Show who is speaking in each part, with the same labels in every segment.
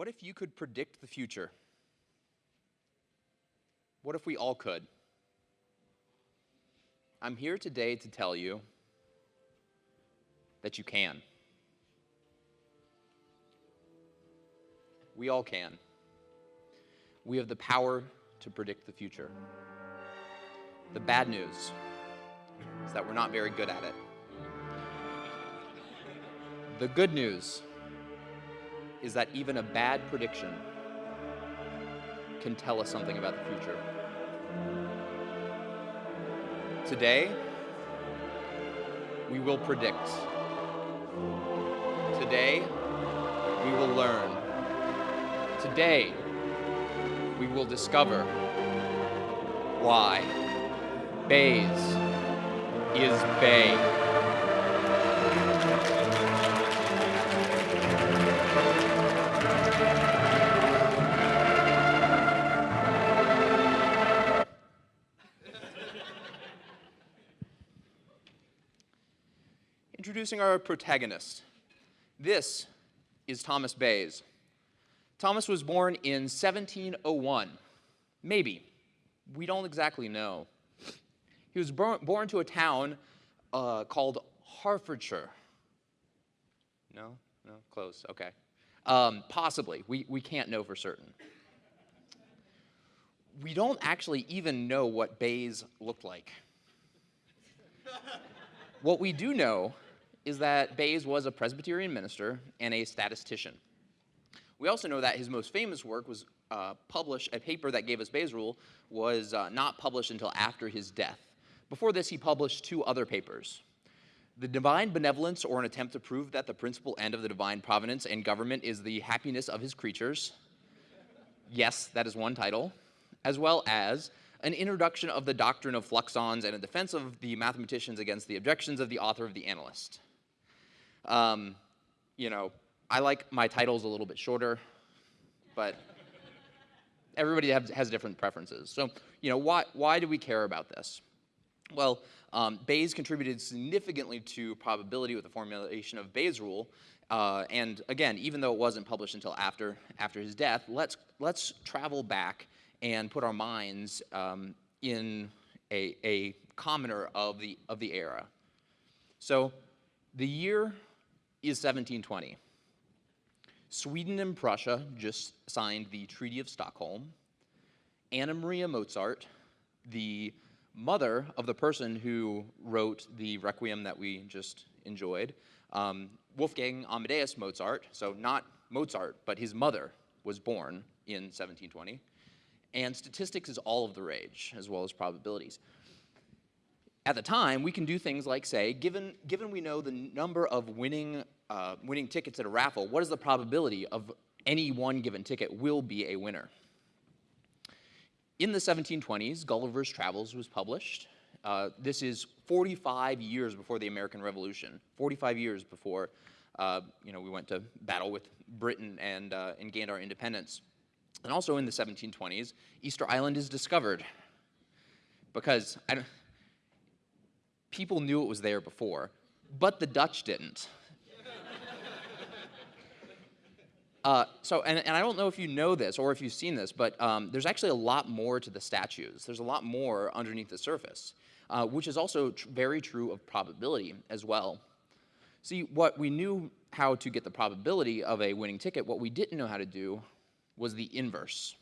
Speaker 1: What if you could predict the future? What if we all could? I'm here today to tell you that you can. We all can. We have the power to predict the future. The bad news is that we're not very good at it. The good news is that even a bad prediction can tell us something about the future. Today, we will predict. Today, we will learn. Today, we will discover why Bayes is BAE. Introducing our protagonist. This is Thomas Bayes. Thomas was born in 1701. Maybe. We don't exactly know. He was born, to a town uh, called Hertfordshire. No? No? Close. Okay. Um, possibly. We, we can't know for certain. We don't actually even know what Bayes looked like. what we do know is that Bayes was a Presbyterian minister and a statistician. We also know that his most famous work was uh, published, a paper that gave us Bayes' rule was uh, not published until after his death. Before this, he published two other papers. The Divine Benevolence, or an attempt to prove that the principal end of the divine providence and government is the happiness of his creatures. Yes, that is one title. As well as an introduction of the doctrine of fluxions and a defense of the mathematicians against the objections of the author of the analyst. Um, you know, I like my titles a little bit shorter, but everybody has, has different preferences. So, you know, why, why do we care about this? Well, um, Bayes contributed significantly to probability with the formulation of Bayes' rule. Uh, and again, even though it wasn't published until after, after his death, let's, let's travel back and put our minds um, in a, a commoner of the, of the era. So the year is 1720. Sweden and Prussia just signed the Treaty of Stockholm. Anna Maria Mozart, the mother of the person who wrote the Requiem that we just enjoyed, um, Wolfgang Amadeus Mozart, so not Mozart, but his mother was born in 1720. And statistics is all of the rage, as well as probabilities. At the time, we can do things like say, given, given we know the number of winning uh, winning tickets at a raffle, what is the probability of any one given ticket will be a winner? In the 1720s, Gulliver's Travels was published. Uh, this is 45 years before the American Revolution, 45 years before uh, you know, we went to battle with Britain and, uh, and gained our independence. And also in the 1720s, Easter Island is discovered because people knew it was there before, but the Dutch didn't. Uh, so, and, and, I don't know if you know this or if you've seen this, but um, there's actually a lot more to the statues. There's a lot more underneath the surface, uh, which is also tr very true of probability as well. See, what we knew how to get the probability of a winning ticket, what we didn't know how to do was the inverse.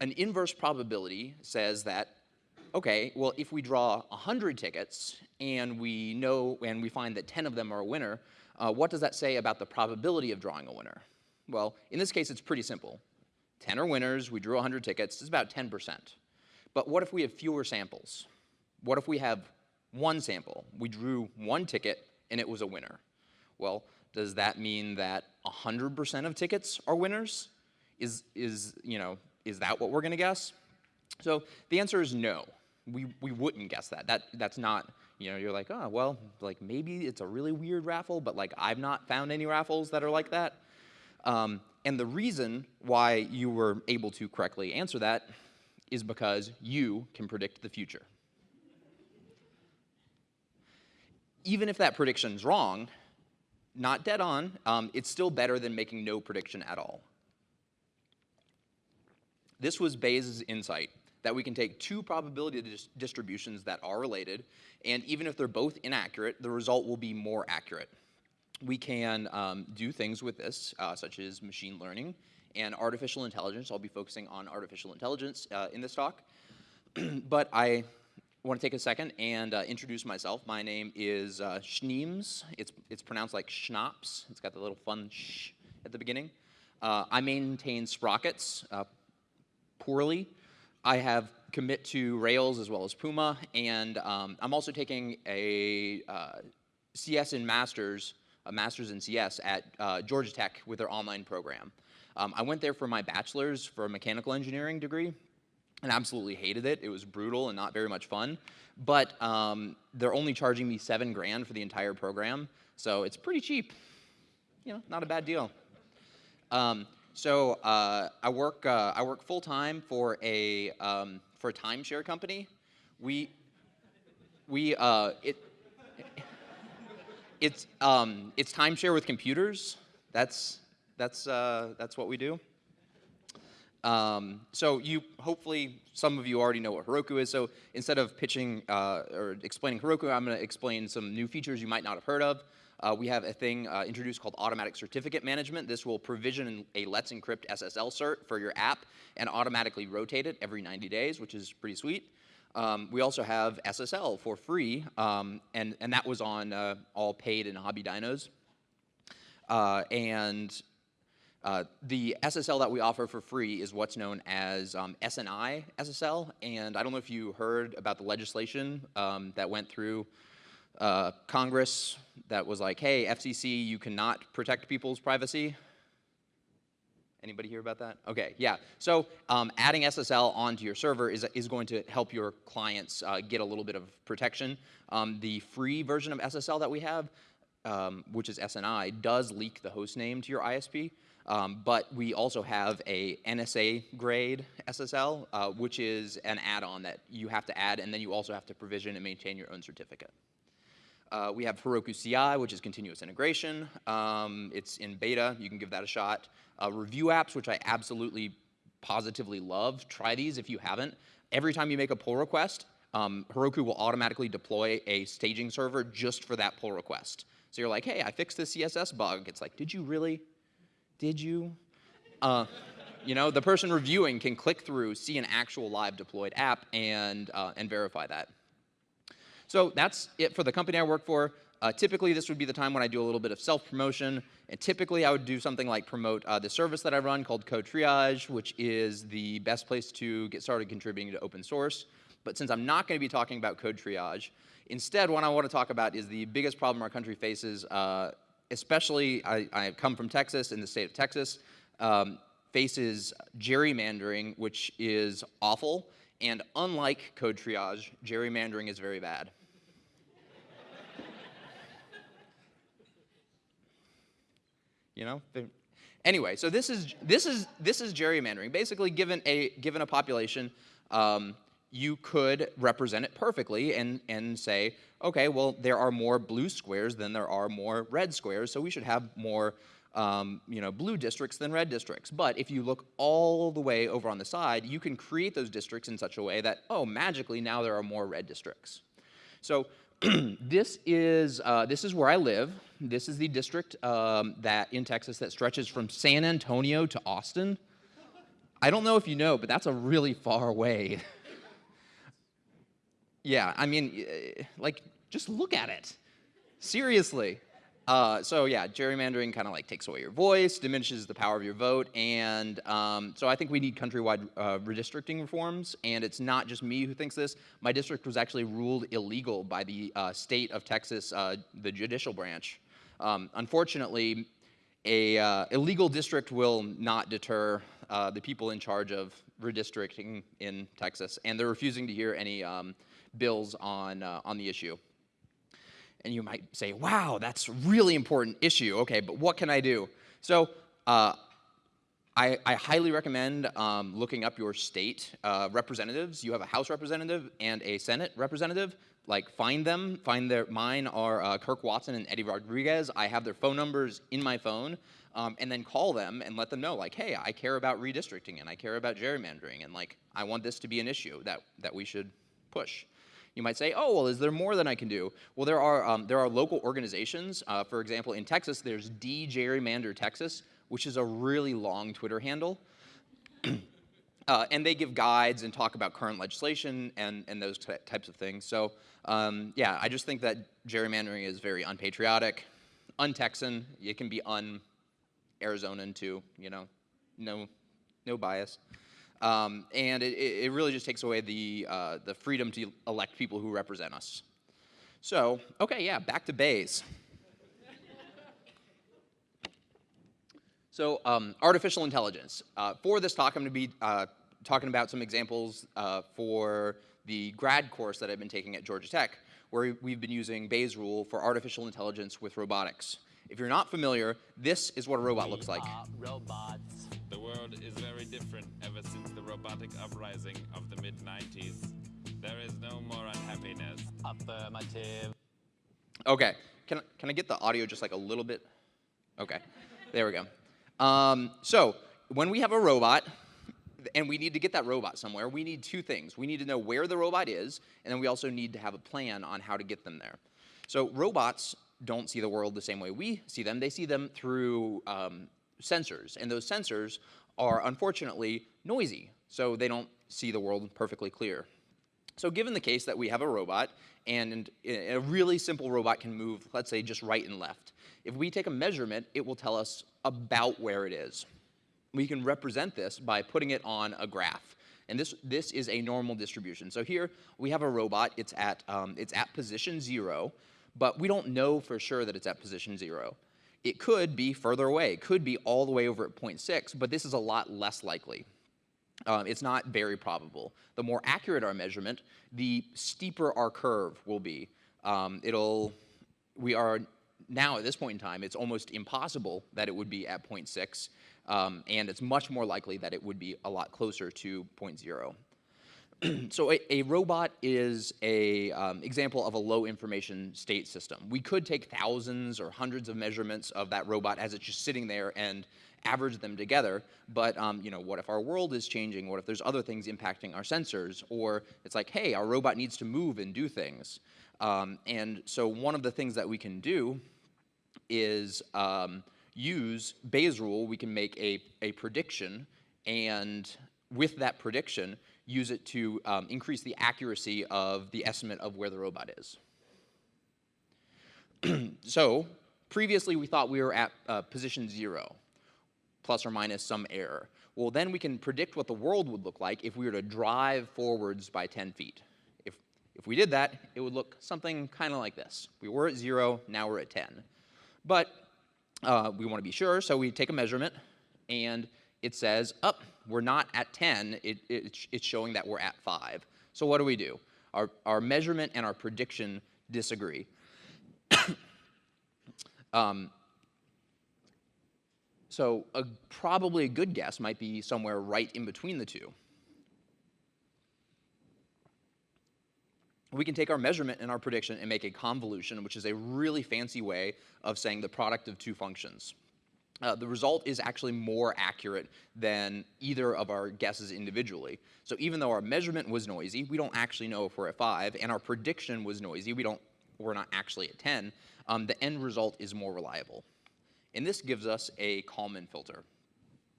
Speaker 1: An inverse probability says that, okay, well, if we draw 100 tickets and we know and we find that 10 of them are a winner, uh, what does that say about the probability of drawing a winner? Well, in this case, it's pretty simple. 10 are winners, we drew 100 tickets, it's about 10%. But what if we have fewer samples? What if we have one sample? We drew one ticket and it was a winner. Well, does that mean that 100% of tickets are winners? Is, is, you know, is that what we're gonna guess? So the answer is no. We, we wouldn't guess that. that. That's not you know, you're like, oh, well, like maybe it's a really weird raffle, but like I've not found any raffles that are like that. Um, and the reason why you were able to correctly answer that is because you can predict the future. Even if that prediction's wrong, not dead on, um, it's still better than making no prediction at all. This was Bayes' insight, that we can take two probability dis distributions that are related, and even if they're both inaccurate, the result will be more accurate. We can um, do things with this, uh, such as machine learning and artificial intelligence. I'll be focusing on artificial intelligence uh, in this talk. but I want to take a second and uh, introduce myself. My name is uh, Schneems. It's, it's pronounced like schnapps. It's got the little fun sh at the beginning. Uh, I maintain Sprockets uh, poorly. I have commit to Rails as well as Puma, and um, I'm also taking a uh, CS in Masters, a Masters in CS at uh, Georgia Tech with their online program. Um, I went there for my bachelor's for a mechanical engineering degree, and absolutely hated it. It was brutal and not very much fun. But um, they're only charging me seven grand for the entire program, so it's pretty cheap. You know, not a bad deal. So uh, I work uh, I work full time for a um, for a timeshare company. We we uh, it it's um, it's timeshare with computers. That's that's uh, that's what we do. Um, so you, hopefully, some of you already know what Heroku is. So instead of pitching uh, or explaining Heroku, I'm going to explain some new features you might not have heard of. Uh, we have a thing uh, introduced called automatic certificate management. This will provision a Let's Encrypt SSL cert for your app and automatically rotate it every 90 days, which is pretty sweet. Um, we also have SSL for free, um, and, and that was on uh, all paid and hobby dynos. Uh, and uh, the SSL that we offer for free is what's known as um, SNI SSL, and I don't know if you heard about the legislation um, that went through uh, Congress that was like, hey, FCC, you cannot protect people's privacy. Anybody hear about that? Okay, yeah. So um, adding SSL onto your server is, is going to help your clients uh, get a little bit of protection. Um, the free version of SSL that we have, um, which is SNI, does leak the host name to your ISP. Um, but we also have a NSA grade SSL, uh, which is an add-on that you have to add, and then you also have to provision and maintain your own certificate. Uh, we have Heroku CI, which is continuous integration. Um, it's in beta. You can give that a shot. Uh, review apps, which I absolutely positively love. Try these if you haven't. Every time you make a pull request, um, Heroku will automatically deploy a staging server just for that pull request. So you're like, hey, I fixed this CSS bug. It's like, did you really? Did you? Uh, you know, the person reviewing can click through, see an actual live deployed app, and, uh, and verify that. So that's it for the company I work for. Uh, typically, this would be the time when I do a little bit of self-promotion. And typically, I would do something like promote uh, the service that I run called Code Triage, which is the best place to get started contributing to open source. But since I'm not going to be talking about Code Triage, instead, what I want to talk about is the biggest problem our country faces uh, especially, I, I, come from Texas, in the state of Texas, um, faces gerrymandering, which is awful. And unlike code triage, gerrymandering is very bad. You know? Anyway, so this is, this is, this is gerrymandering. Basically, given a, given a population, um, you could represent it perfectly and, and say, okay, well, there are more blue squares than there are more red squares, so we should have more um, you know, blue districts than red districts. But if you look all the way over on the side, you can create those districts in such a way that, oh, magically now there are more red districts. So this is uh, this is where I live. This is the district um, that in Texas that stretches from San Antonio to Austin. I don't know if you know, but that's a really far way Yeah, I mean, like, just look at it. Seriously. Uh, so yeah, gerrymandering kind of like takes away your voice, diminishes the power of your vote, and um, so I think we need countrywide uh, redistricting reforms, and it's not just me who thinks this. My district was actually ruled illegal by the uh, state of Texas, uh, the judicial branch. Um, unfortunately, a uh, illegal district will not deter uh, the people in charge of redistricting in Texas, and they're refusing to hear any um, bills on, uh, on the issue. And you might say, wow, that's a really important issue. Okay, but what can I do? So uh, I, I, highly recommend um, looking up your state uh, representatives. You have a House representative and a Senate representative. Like find them, find their, mine are uh, Kirk Watson and Eddie Rodriguez. I have their phone numbers in my phone, um, and then call them and let them know, like, hey, I care about redistricting and I care about gerrymandering, and like, I want this to be an issue that, that we should push. You might say, oh, well, is there more than I can do? Well, there are, um, there are local organizations. Uh, for example, in Texas, there's DeGerrymander Texas, which is a really long Twitter handle. uh, and they give guides and talk about current legislation and, and those types of things. So um, yeah, I just think that gerrymandering is very unpatriotic, un-Texan. It can be un-Arizonan too, you know, no, no bias. Um, and it, it, really just takes away the, uh, the freedom to elect people who represent us. So, okay, yeah, back to Bayes. So, um, artificial intelligence. Uh, for this talk, I'm going to be uh, talking about some examples uh, for the grad course that I've been taking at Georgia Tech, where we've been using Bayes' rule for artificial intelligence with robotics. If you're not familiar, this is what a robot looks like.
Speaker 2: robots. The world is very different ever since the robotic uprising of the mid-90s. There is no more unhappiness. Affirmative.
Speaker 1: Okay, can, can I get the audio just like a little bit? Okay, there we go. Um, so, when we have a robot, and we need to get that robot somewhere, we need two things. We need to know where the robot is, and then we also need to have a plan on how to get them there. So robots don't see the world the same way we see them. They see them through um, sensors, and those sensors are unfortunately noisy, so they don't see the world perfectly clear. So given the case that we have a robot, and a really simple robot can move, let's say, just right and left, if we take a measurement, it will tell us about where it is. We can represent this by putting it on a graph. And this, this is a normal distribution. So here we have a robot, it's at, um, it's at position zero, but we don't know for sure that it's at position zero. It could be further away. It could be all the way over at 0.6, but this is a lot less likely. Um, it's not very probable. The more accurate our measurement, the steeper our curve will be. Um, it'll, we are now at this point in time, it's almost impossible that it would be at 0.6, um, and it's much more likely that it would be a lot closer to 0.0. so a, a, robot is a um, example of a low information state system. We could take thousands or hundreds of measurements of that robot as it's just sitting there and average them together, but um, you know, what if our world is changing? What if there's other things impacting our sensors? Or it's like, hey, our robot needs to move and do things. Um, and so one of the things that we can do is um, use Bayes' rule, we can make a, a prediction, and with that prediction, use it to um, increase the accuracy of the estimate of where the robot is. so previously we thought we were at uh, position zero, plus or minus some error. Well, then we can predict what the world would look like if we were to drive forwards by 10 feet. If, if we did that, it would look something kind of like this. We were at zero, now we're at 10. But uh, we want to be sure, so we take a measurement, and it says, up, oh, we're not at 10, it, it, it's showing that we're at 5. So what do we do? Our, our measurement and our prediction disagree. um, so a, probably a good guess might be somewhere right in between the two. We can take our measurement and our prediction and make a convolution, which is a really fancy way of saying the product of two functions uh, the result is actually more accurate than either of our guesses individually. So even though our measurement was noisy, we don't actually know if we're at 5, and our prediction was noisy, we don't, we're not actually at 10, um, the end result is more reliable. And this gives us a Kalman filter.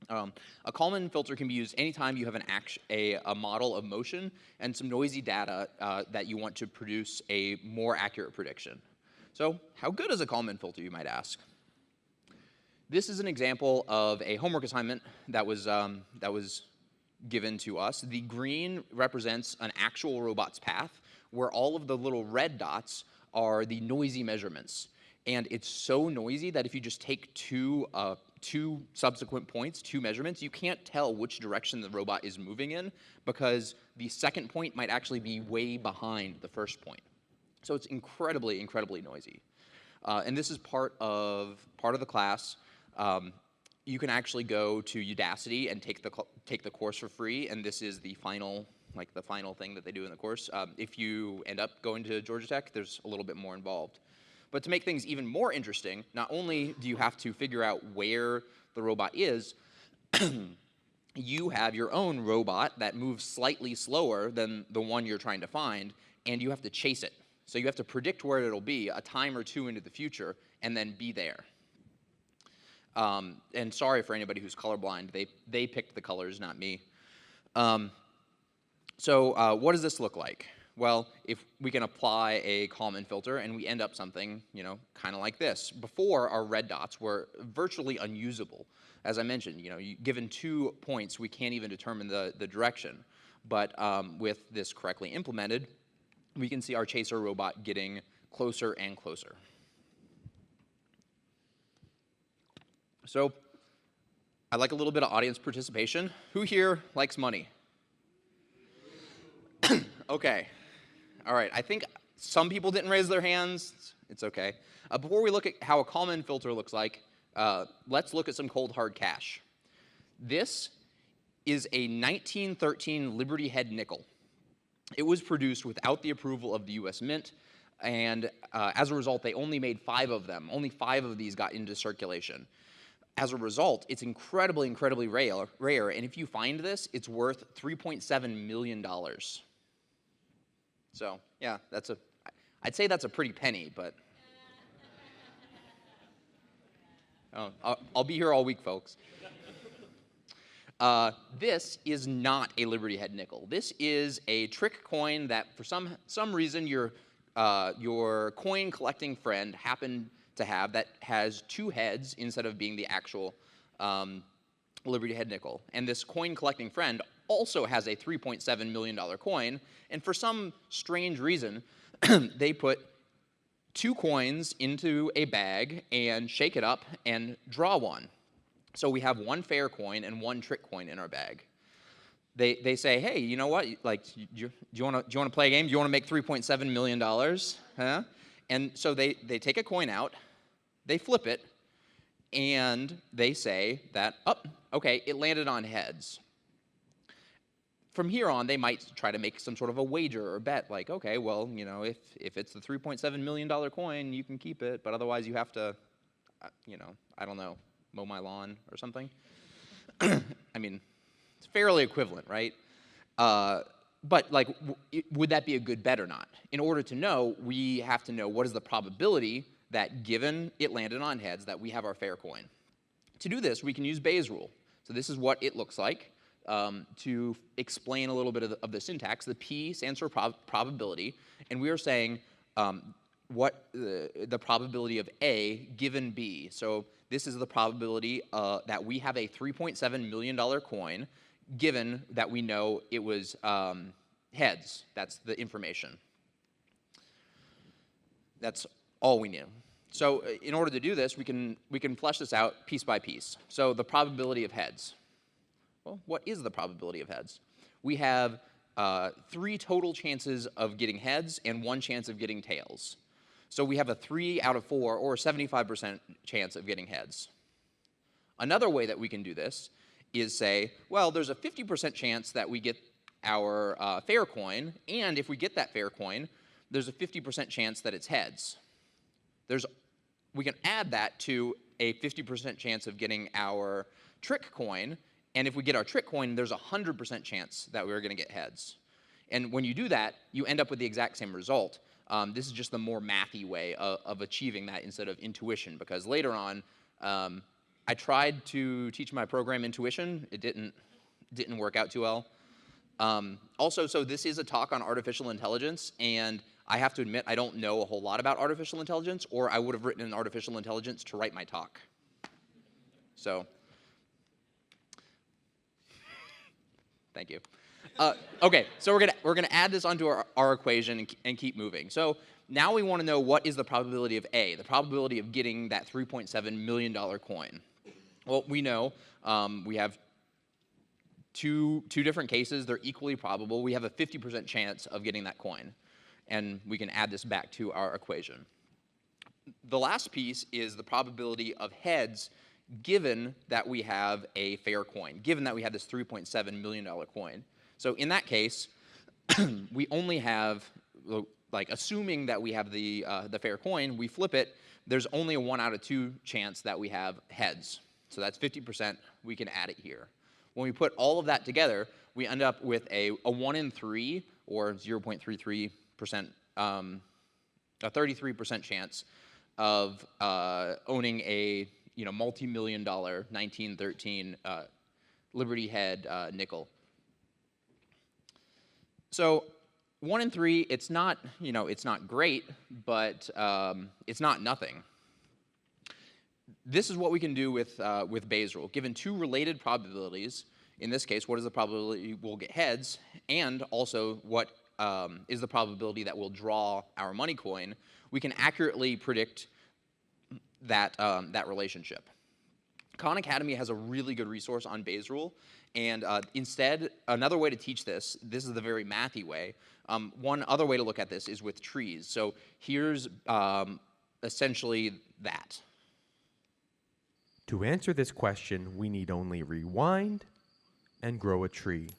Speaker 1: Um, a Kalman filter can be used anytime you have an a, a, model of motion and some noisy data uh, that you want to produce a more accurate prediction. So how good is a Kalman filter, you might ask? This is an example of a homework assignment that was, um, that was given to us. The green represents an actual robot's path, where all of the little red dots are the noisy measurements. And it's so noisy that if you just take two, uh, two subsequent points, two measurements, you can't tell which direction the robot is moving in because the second point might actually be way behind the first point. So it's incredibly, incredibly noisy. Uh, and this is part of, part of the class. Um, you can actually go to Udacity and take the, take the course for free, and this is the final, like the final thing that they do in the course. Um, if you end up going to Georgia Tech, there's a little bit more involved. But to make things even more interesting, not only do you have to figure out where the robot is, you have your own robot that moves slightly slower than the one you're trying to find, and you have to chase it. So you have to predict where it'll be a time or two into the future, and then be there. Um, and sorry for anybody who's colorblind. They, they picked the colors, not me. Um, so uh, what does this look like? Well, if we can apply a Kalman filter and we end up something, you know, kind of like this. Before, our red dots were virtually unusable. As I mentioned, you know, you, given two points, we can't even determine the, the direction. But um, with this correctly implemented, we can see our chaser robot getting closer and closer. So I'd like a little bit of audience participation. Who here likes money? okay. All right. I think some people didn't raise their hands. It's okay. Uh, before we look at how a Kalman filter looks like, uh, let's look at some cold hard cash. This is a 1913 Liberty Head nickel. It was produced without the approval of the US Mint, and uh, as a result, they only made five of them. Only five of these got into circulation as a result, it's incredibly, incredibly rare, rare. And if you find this, it's worth $3.7 million. So yeah, that's a, I'd say that's a pretty penny, but. Oh, I'll, I'll be here all week, folks. Uh, this is not a Liberty Head nickel. This is a trick coin that, for some some reason, your uh, your coin collecting friend happened to have that has two heads instead of being the actual um, Liberty Head nickel. And this coin collecting friend also has a $3.7 million coin, and for some strange reason, they put two coins into a bag and shake it up and draw one. So we have one fair coin and one trick coin in our bag. They, they say, hey, you know what? Like, do you, want to do you want to play a game? Do you want to make 3.7 million dollars? Huh? And so they, they take a coin out, they flip it, and they say that, oh, okay, it landed on heads. From here on, they might try to make some sort of a wager or bet, like, okay, well, you know, if, if it's the $3.7 million coin, you can keep it, but otherwise you have to, uh, you know, I don't know, mow my lawn or something. I mean, it's fairly equivalent, right? Uh, but like, would that be a good bet or not? In order to know, we have to know what is the probability that given it landed on heads that we have our fair coin. To do this, we can use Bayes' rule. So this is what it looks like. Um, to explain a little bit of the, of the, syntax, the P stands for prob probability, and we are saying um, what the, the, probability of A given B. So this is the probability uh, that we have a $3.7 million coin given that we know it was um, heads. That's the information. That's all we knew. So uh, in order to do this, we can, we can flesh this out piece by piece. So the probability of heads. Well, what is the probability of heads? We have uh, three total chances of getting heads and one chance of getting tails. So we have a 3 out of 4, or 75% chance of getting heads. Another way that we can do this is say, well, there's a 50% chance that we get our uh, fair coin, and if we get that fair coin, there's a 50% chance that it's heads. There's, we can add that to a 50% chance of getting our trick coin, and if we get our trick coin, there's a 100% chance that we're going to get heads. And when you do that, you end up with the exact same result. Um, this is just the more mathy way of, of, achieving that instead of intuition, because later on, um, I tried to teach my program intuition. It didn't, didn't work out too well. Um, also, so this is a talk on artificial intelligence, and I have to admit I don't know a whole lot about artificial intelligence, or I would have written an artificial intelligence to write my talk. So, thank you. Uh, okay, so we're gonna we're gonna add this onto our, our equation and, and keep moving. So now we want to know what is the probability of A, the probability of getting that 3.7 million dollar coin. Well, we know um, we have two, two different cases. They're equally probable. We have a 50% chance of getting that coin. And we can add this back to our equation. The last piece is the probability of heads given that we have a fair coin, given that we have this $3.7 million coin. So in that case, we only have, like, assuming that we have the, uh, the fair coin, we flip it, there's only a one out of two chance that we have heads. So that's 50%, we can add it here. When we put all of that together, we end up with a, a one in three, or 0.33%, um, a 33% chance of uh, owning a, you know, multi-million dollar 1913 uh, Liberty Head uh, nickel. So one in three, it's not, you know, it's not great, but um, it's not nothing. This is what we can do with, uh, with Bayes' rule. Given two related probabilities, in this case, what is the probability we'll get heads, and also what um, is the probability that we'll draw our money coin, we can accurately predict that, um, that relationship. Khan Academy has a really good resource on Bayes' rule, and uh, instead, another way to teach this, this is the very mathy way. Um, one other way to look at this is with trees. So here's um, essentially that.
Speaker 3: To answer this question, we need only rewind and grow a tree.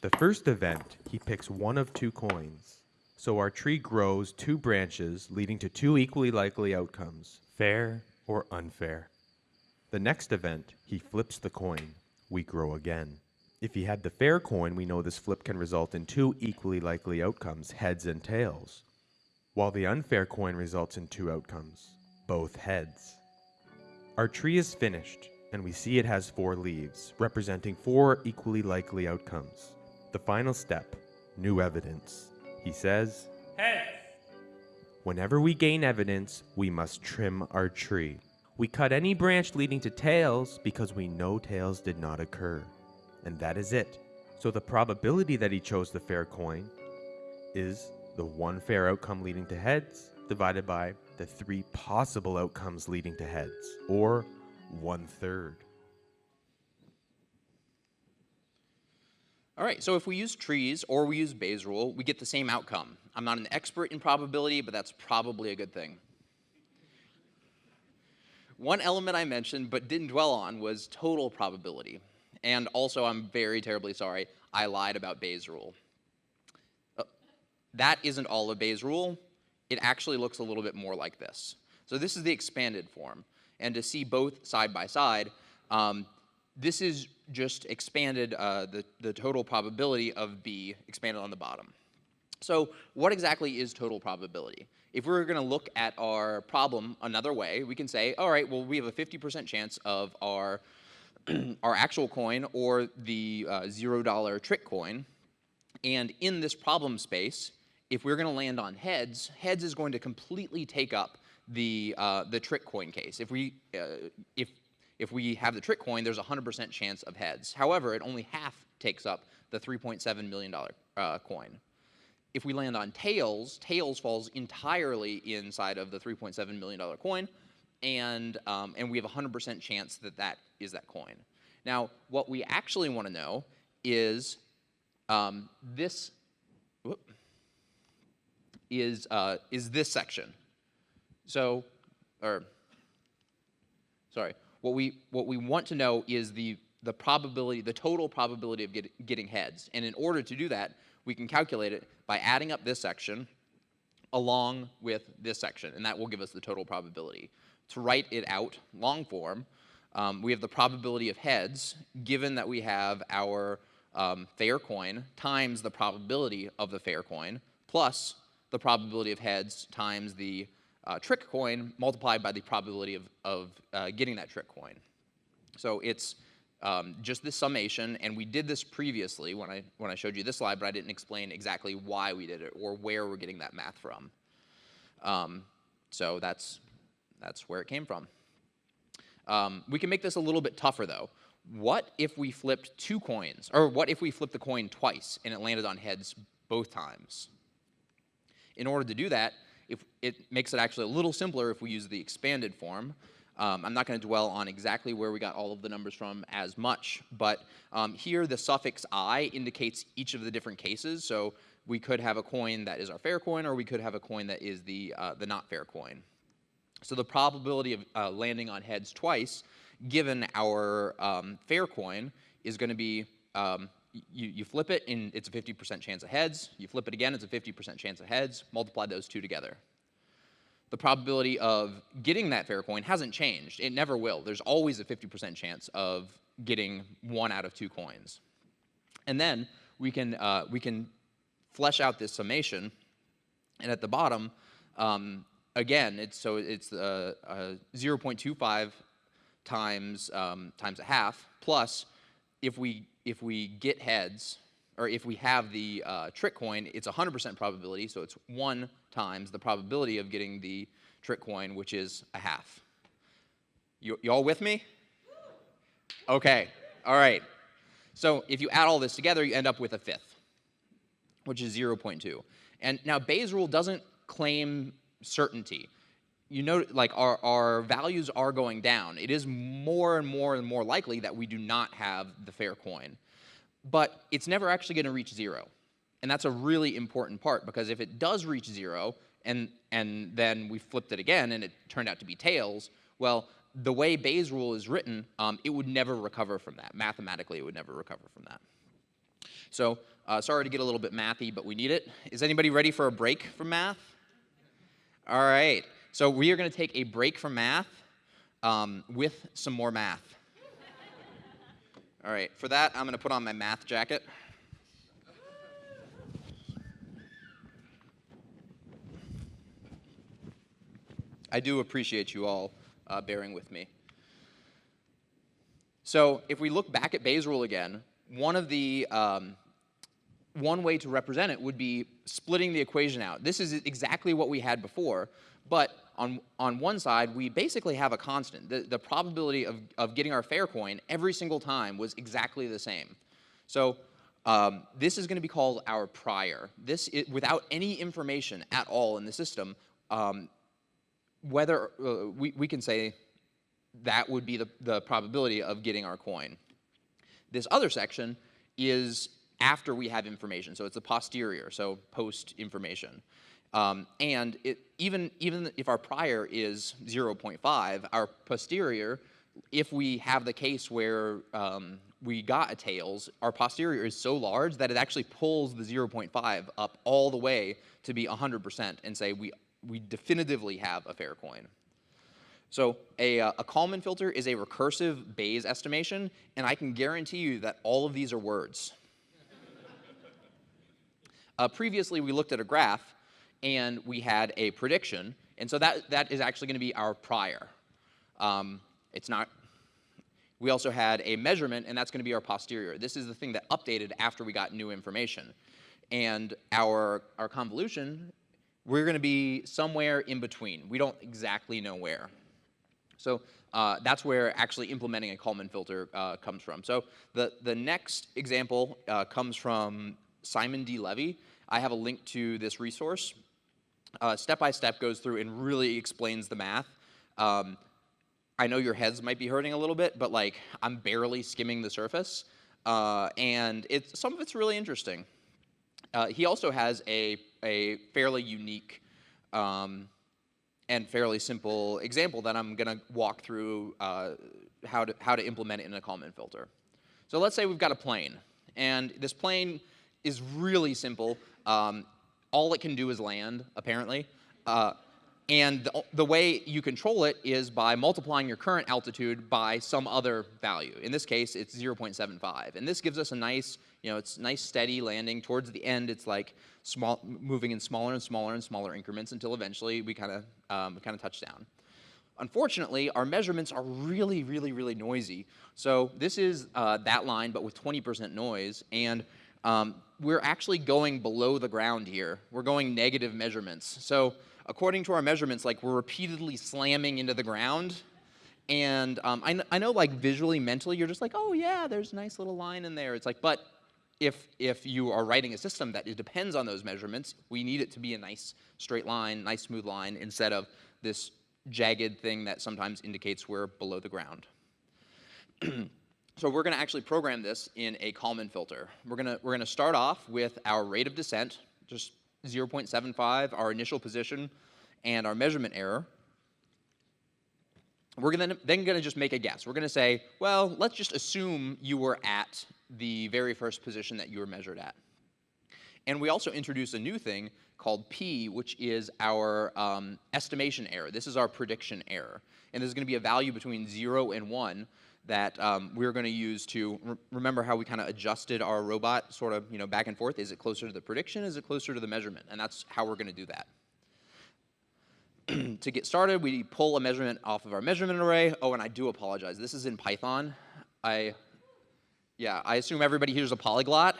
Speaker 3: The first event, he picks one of two coins. So our tree grows two branches, leading to two equally likely outcomes fair or unfair. The next event, he flips the coin. We grow again. If he had the fair coin, we know this flip can result in two equally likely outcomes, heads and tails. While the unfair coin results in two outcomes, both heads. Our tree is finished, and we see it has four leaves, representing four equally likely outcomes. The final step, new evidence. He says, Whenever we gain evidence, we must trim our tree. We cut any branch leading to tails because we know tails did not occur. And that is it. So the probability that he chose the fair coin is the one fair outcome leading to heads divided by the three possible outcomes leading to heads, or one third.
Speaker 1: All right, so if we use trees or we use Bayes' rule, we get the same outcome. I'm not an expert in probability, but that's probably a good thing. One element I mentioned but didn't dwell on was total probability. And also, I'm very terribly sorry, I lied about Bayes' rule. Uh, that isn't all of Bayes' rule. It actually looks a little bit more like this. So this is the expanded form. And to see both side by side, um, this is just expanded uh, the, the total probability of B expanded on the bottom. So what exactly is total probability? If we we're going to look at our problem another way, we can say, all right, well, we have a 50% chance of our, our actual coin or the uh, $0 trick coin. And in this problem space, if we're going to land on heads, heads is going to completely take up the, uh, the trick coin case. If we, uh, if if we have the trick coin, there's a 100% chance of heads. However, it only half takes up the $3.7 million uh, coin. If we land on tails, tails falls entirely inside of the $3.7 million coin, and, um, and we have a 100% chance that that is that coin. Now, what we actually want to know is um, this is, uh, is this section. So, or, sorry, what we, what we want to know is the, the probability, the total probability of get, getting heads. And in order to do that, we can calculate it by adding up this section along with this section, and that will give us the total probability. To write it out long form, um, we have the probability of heads, given that we have our um, fair coin times the probability of the fair coin, plus the probability of heads times the uh, trick coin multiplied by the probability of, of uh, getting that trick coin. So it's um, just this summation, and we did this previously when I, when I showed you this slide, but I didn't explain exactly why we did it or where we're getting that math from. Um, so that's, that's where it came from. Um, we can make this a little bit tougher though. What if we flipped two coins, or what if we flipped the coin twice and it landed on heads both times? In order to do that, if it makes it actually a little simpler if we use the expanded form. Um, I'm not going to dwell on exactly where we got all of the numbers from as much, but um, here the suffix i indicates each of the different cases. So we could have a coin that is our fair coin, or we could have a coin that is the, uh, the not fair coin. So the probability of uh, landing on heads twice, given our um, fair coin, is going to be um, you, you flip it, and it's a 50% chance of heads. You flip it again, it's a 50% chance of heads. Multiply those two together. The probability of getting that fair coin hasn't changed. It never will. There's always a 50% chance of getting one out of two coins. And then we can, uh, we can flesh out this summation. And at the bottom, um, again, it's, so it's uh, uh, 0.25 times, um, times a half, plus if we, if we get heads, or if we have the uh, trick coin, it's 100% probability, so it's 1 times the probability of getting the trick coin, which is a half. You, you all with me? Okay, all right. So if you add all this together, you end up with a fifth, which is 0.2. And now Bayes' rule doesn't claim certainty. You know, like our, our values are going down. It is more and more and more likely that we do not have the fair coin. But it's never actually going to reach zero. And that's a really important part because if it does reach zero and, and then we flipped it again and it turned out to be tails, well, the way Bayes' rule is written, um, it would never recover from that. Mathematically, it would never recover from that. So uh, sorry to get a little bit mathy, but we need it. Is anybody ready for a break from math? All right. So we are going to take a break from math um, with some more math. All right. For that, I'm going to put on my math jacket. I do appreciate you all uh, bearing with me. So if we look back at Bayes' rule again, one of the um, one way to represent it would be splitting the equation out. This is exactly what we had before, but on, on one side, we basically have a constant. The, the probability of, of getting our fair coin every single time was exactly the same. So um, this is going to be called our prior. This, it, without any information at all in the system, um, whether uh, we, we can say that would be the, the probability of getting our coin. This other section is after we have information, so it's a posterior, so post information. Um, and it, even, even if our prior is 0.5, our posterior, if we have the case where um, we got a tails, our posterior is so large that it actually pulls the 0.5 up all the way to be 100% and say we we definitively have a fair coin. So a, uh, a Kalman filter is a recursive Bayes estimation, and I can guarantee you that all of these are words. uh, previously, we looked at a graph, and we had a prediction, and so that, that is actually going to be our prior. Um, it's not, we also had a measurement, and that's going to be our posterior. This is the thing that updated after we got new information. And our, our convolution we're going to be somewhere in between. We don't exactly know where. So uh, that's where actually implementing a Kalman filter uh, comes from. So the, the next example uh, comes from Simon D. Levy. I have a link to this resource. Uh, step by step goes through and really explains the math. Um, I know your heads might be hurting a little bit, but like I'm barely skimming the surface. Uh, and it's, some of it's really interesting. Uh, he also has a, a fairly unique um, and fairly simple example that I'm going to walk through uh, how, to, how to implement it in a Kalman filter. So let's say we've got a plane, and this plane is really simple. Um, all it can do is land, apparently. Uh, and the, the, way you control it is by multiplying your current altitude by some other value. In this case, it's 0.75. And this gives us a nice, you know, it's nice steady landing. Towards the end, it's like small, moving in smaller and smaller and smaller increments until eventually we kind of um, kind of touch down. Unfortunately, our measurements are really, really, really noisy. So this is uh, that line, but with 20% noise. And um, we're actually going below the ground here. We're going negative measurements. So according to our measurements, like we're repeatedly slamming into the ground. And um, I, I know like visually, mentally, you're just like, oh yeah, there's a nice little line in there. It's like, but if, if you are writing a system that depends on those measurements, we need it to be a nice straight line, nice smooth line, instead of this jagged thing that sometimes indicates we're below the ground. so we're going to actually program this in a Kalman filter. We're going to we're going to start off with our rate of descent, just 0.75, our initial position, and our measurement error. we're gonna, then going to just make a guess. We're going to say, well, let's just assume you were at the very first position that you were measured at. And we also introduce a new thing called P, which is our um, estimation error. This is our prediction error. And this is going to be a value between 0 and 1 that um, we're going to use to re remember how we kind of adjusted our robot sort of you know back and forth. Is it closer to the prediction? Is it closer to the measurement? And that's how we're going to do that. to get started, we pull a measurement off of our measurement array. Oh, and I do apologize. This is in Python. I, yeah, I assume everybody here's a polyglot.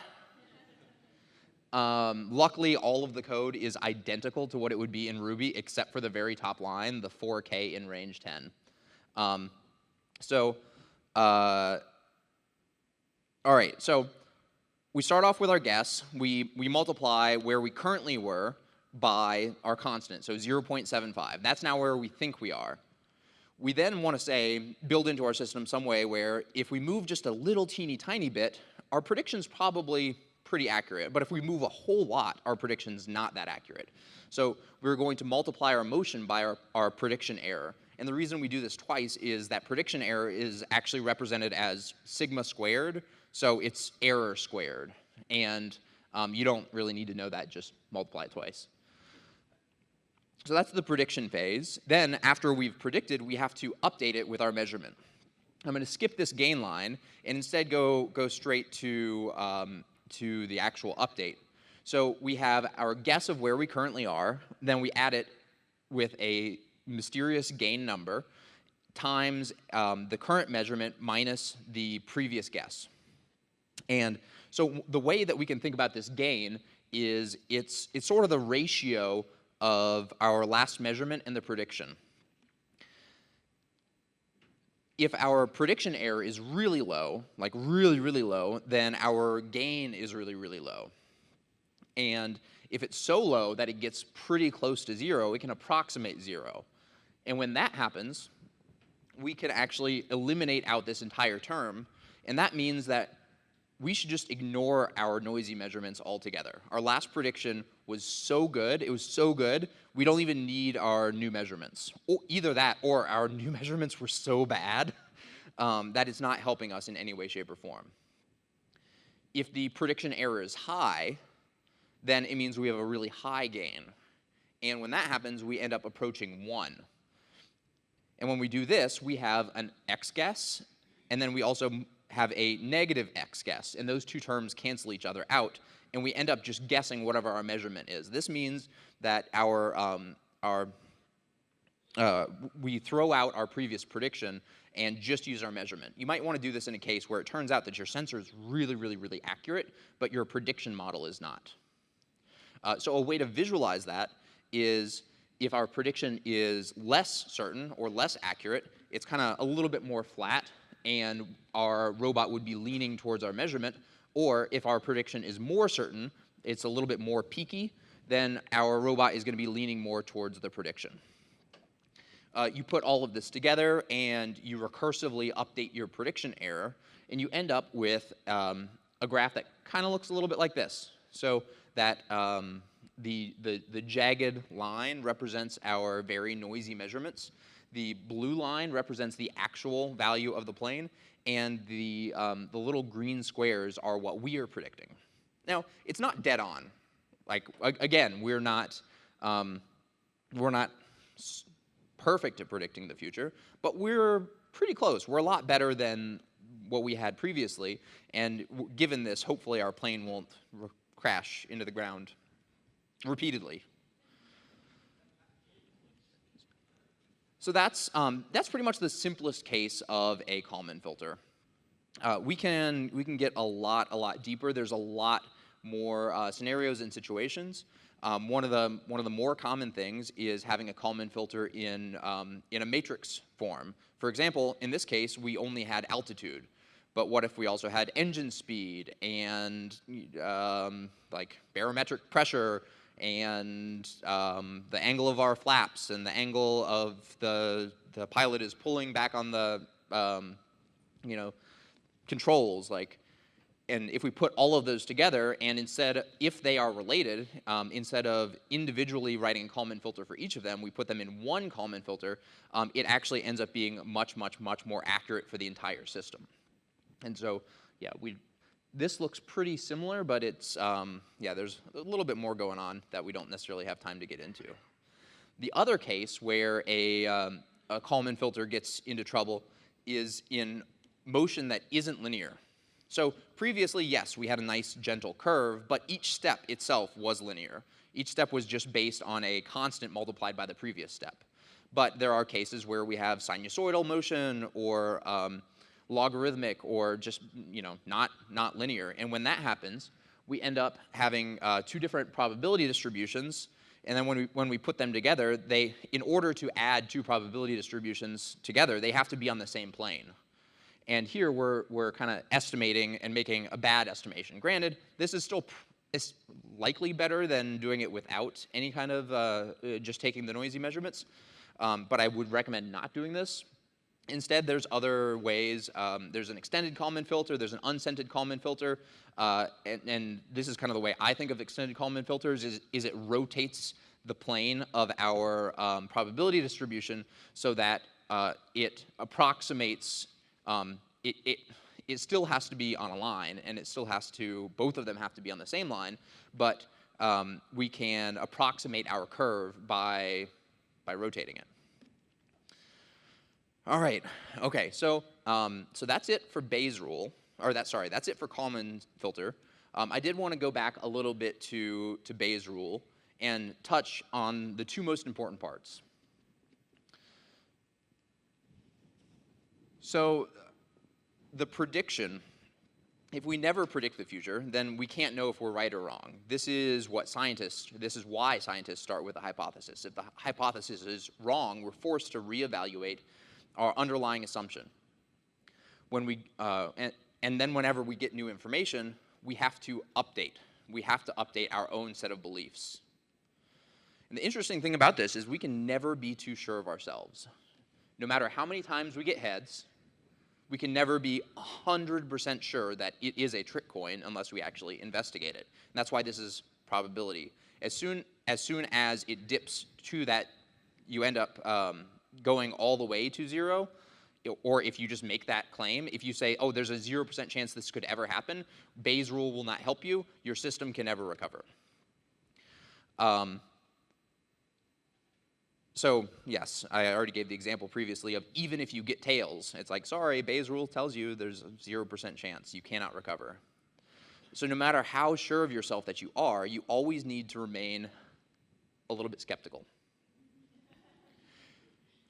Speaker 1: Um, luckily, all of the code is identical to what it would be in Ruby, except for the very top line, the 4k in range 10. Um, so, uh, all right, so we start off with our guess. We, we multiply where we currently were by our constant, so 0.75. That's now where we think we are. We then want to say, build into our system some way where if we move just a little teeny tiny bit, our prediction's probably pretty accurate. But if we move a whole lot, our prediction's not that accurate. So we're going to multiply our motion by our, our prediction error. And the reason we do this twice is that prediction error is actually represented as sigma squared, so it's error squared. And um, you don't really need to know that, just multiply it twice. So that's the prediction phase. Then after we've predicted, we have to update it with our measurement. I'm going to skip this gain line and instead go, go straight to, um, to the actual update. So we have our guess of where we currently are, then we add it with a mysterious gain number times um, the current measurement minus the previous guess. And so the way that we can think about this gain is it's, it's sort of the ratio of our last measurement and the prediction. If our prediction error is really low, like really, really low, then our gain is really, really low. And if it's so low that it gets pretty close to zero, it can approximate zero. And when that happens, we can actually eliminate out this entire term. And that means that we should just ignore our noisy measurements altogether. Our last prediction was so good, it was so good, we don't even need our new measurements. Either that or our new measurements were so bad um, that it's not helping us in any way, shape, or form. If the prediction error is high, then it means we have a really high gain. And when that happens, we end up approaching 1. And when we do this, we have an x guess, and then we also have a negative x guess, and those two terms cancel each other out, and we end up just guessing whatever our measurement is. This means that our, um, our uh, we throw out our previous prediction and just use our measurement. You might want to do this in a case where it turns out that your sensor is really, really, really accurate, but your prediction model is not. Uh, so a way to visualize that is if our prediction is less certain or less accurate, it's kind of a little bit more flat and our robot would be leaning towards our measurement. Or if our prediction is more certain, it's a little bit more peaky, then our robot is going to be leaning more towards the prediction. Uh, you put all of this together and you recursively update your prediction error, and you end up with um, a graph that kind of looks a little bit like this. So that um, the, the, the jagged line represents our very noisy measurements. The blue line represents the actual value of the plane, and the, um, the little green squares are what we are predicting. Now, it's not dead on. Like, again, we're not, um, we're not perfect at predicting the future, but we're pretty close. We're a lot better than what we had previously, and given this, hopefully our plane won't crash into the ground repeatedly. So that's, um, that's pretty much the simplest case of a Kalman filter. Uh, we, can, we can get a lot, a lot deeper. There's a lot more uh, scenarios and situations. Um, one, of the, one of the more common things is having a Kalman filter in, um, in a matrix form. For example, in this case, we only had altitude. But what if we also had engine speed and um, like barometric pressure and um, the angle of our flaps and the angle of the, the pilot is pulling back on the, um, you know, controls. Like, and if we put all of those together, and instead, if they are related, um, instead of individually writing a Kalman filter for each of them, we put them in one Kalman filter, um, it actually ends up being much, much, much more accurate for the entire system. And so, yeah, we, this looks pretty similar, but it's, um, yeah, there's a little bit more going on that we don't necessarily have time to get into. The other case where a, um, a Kalman filter gets into trouble is in motion that isn't linear. So previously, yes, we had a nice gentle curve, but each step itself was linear. Each step was just based on a constant multiplied by the previous step. But there are cases where we have sinusoidal motion or um, logarithmic or just you know not not linear. And when that happens, we end up having uh, two different probability distributions. And then when we, when we put them together, they, in order to add two probability distributions together, they have to be on the same plane. And here we're, we're kind of estimating and making a bad estimation. Granted, this is still is likely better than doing it without any kind of uh, uh, just taking the noisy measurements, um, but I would recommend not doing this. Instead, there's other ways. Um, there's an extended Kalman filter, there's an unscented Kalman filter, uh, and, and, this is kind of the way I think of extended Kalman filters is, is it rotates the plane of our um, probability distribution so that uh, it approximates um, it, it, it still has to be on a line, and it still has to, both of them have to be on the same line, but um, we can approximate our curve by, by rotating it. All right, okay, so, um, so that's it for Bayes' rule, or that, sorry, that's it for Kalman filter. Um, I did want to go back a little bit to, to Bayes' rule and touch on the two most important parts. So the prediction, if we never predict the future, then we can't know if we're right or wrong. This is what scientists, this is why scientists start with a hypothesis. If the hypothesis is wrong, we're forced to reevaluate our underlying assumption. When we, uh, and, and then whenever we get new information, we have to update. We have to update our own set of beliefs. And the interesting thing about this is we can never be too sure of ourselves. No matter how many times we get heads, we can never be 100% sure that it is a trick coin unless we actually investigate it. And that's why this is probability. As soon as, soon as it dips to that, you end up um, going all the way to zero, or if you just make that claim, if you say, oh, there's a 0% chance this could ever happen, Bayes' rule will not help you, your system can never recover. Um, so yes, I already gave the example previously of even if you get tails, it's like, sorry, Bayes' rule tells you there's a 0% chance you cannot recover. So no matter how sure of yourself that you are, you always need to remain a little bit skeptical.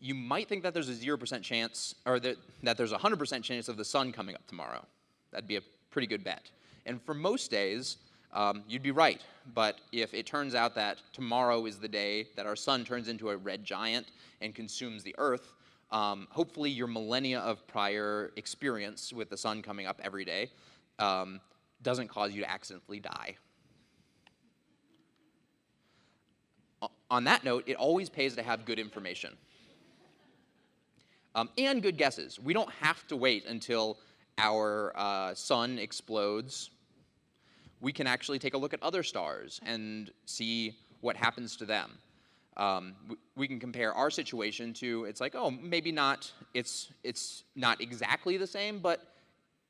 Speaker 1: You might think that there's a 0% chance, or that, that there's a 100% chance of the sun coming up tomorrow. That'd be a pretty good bet. And for most days, um, you'd be right. But if it turns out that tomorrow is the day that our sun turns into a red giant and consumes the Earth, um, hopefully your millennia of prior experience with the sun coming up every day um, doesn't cause you to accidentally die. On that note, it always pays to have good information. Um, and good guesses. We don't have to wait until our uh, sun explodes we can actually take a look at other stars and see what happens to them. Um, we can compare our situation to, it's like, oh, maybe not, it's, it's not exactly the same, but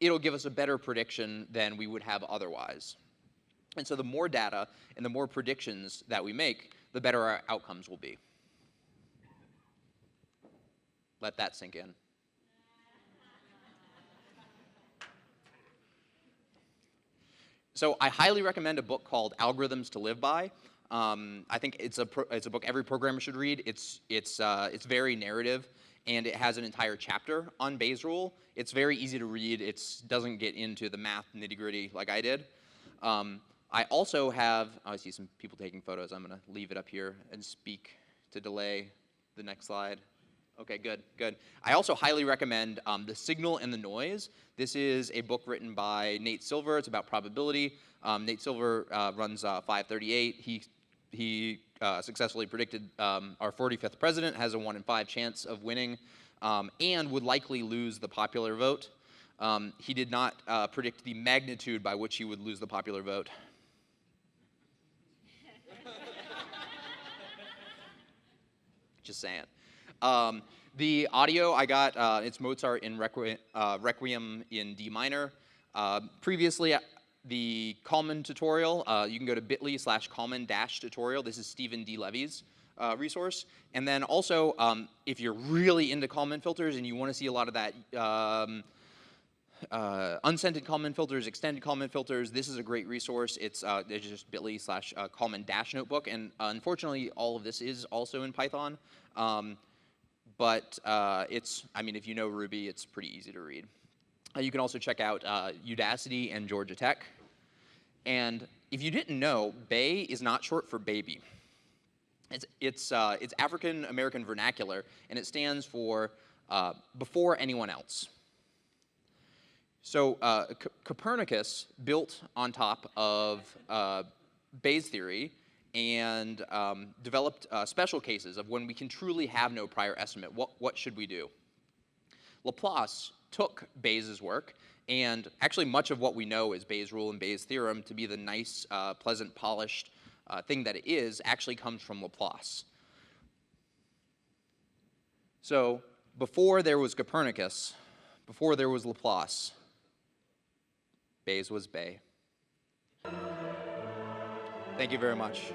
Speaker 1: it'll give us a better prediction than we would have otherwise. And so the more data and the more predictions that we make, the better our outcomes will be. Let that sink in. So I highly recommend a book called Algorithms to Live By. Um, I think it's a, it's a book every programmer should read. It's, it's, uh, it's very narrative, and it has an entire chapter on Bayes' rule. It's very easy to read. It doesn't get into the math nitty-gritty like I did. Um, I also have, oh, I see some people taking photos. I'm going to leave it up here and speak to delay the next slide. Okay, good, good. I also highly recommend um, The Signal and the Noise. This is a book written by Nate Silver. It's about probability. Um, Nate Silver uh, runs uh, 538. He, he uh, successfully predicted um, our 45th president has a 1 in 5 chance of winning um, and would likely lose the popular vote. Um, he did not uh, predict the magnitude by which he would lose the popular vote. Just saying. Um, the audio I got, uh, it's Mozart in Requiem, uh, Requiem in D minor. Uh, previously, uh, the Kalman tutorial, uh, you can go to bit.ly slash Kalman dash tutorial. This is Stephen D. Levy's uh, resource. And then also, um, if you're really into Kalman filters and you want to see a lot of that um, uh, unscented Kalman filters, extended Kalman filters, this is a great resource. It's, uh, it's just bit.ly slash Kalman dash notebook. And unfortunately, all of this is also in Python. Um, but uh, it's, I mean, if you know Ruby, it's pretty easy to read. Uh, you can also check out uh, Udacity and Georgia Tech. And if you didn't know, BAE is not short for baby. It's, it's, uh, it's African American vernacular, and it stands for uh, before anyone else. So Copernicus built on top of Bayes' theory and um, developed uh, special cases of when we can truly have no prior estimate. What, what should we do? Laplace took Bayes' work, and actually much of what we know is Bayes' rule and Bayes' theorem to be the nice, uh, pleasant, polished uh, thing that it is actually comes from Laplace. So before there was Copernicus, before there was Laplace, Bayes was BAE. Thank you very much.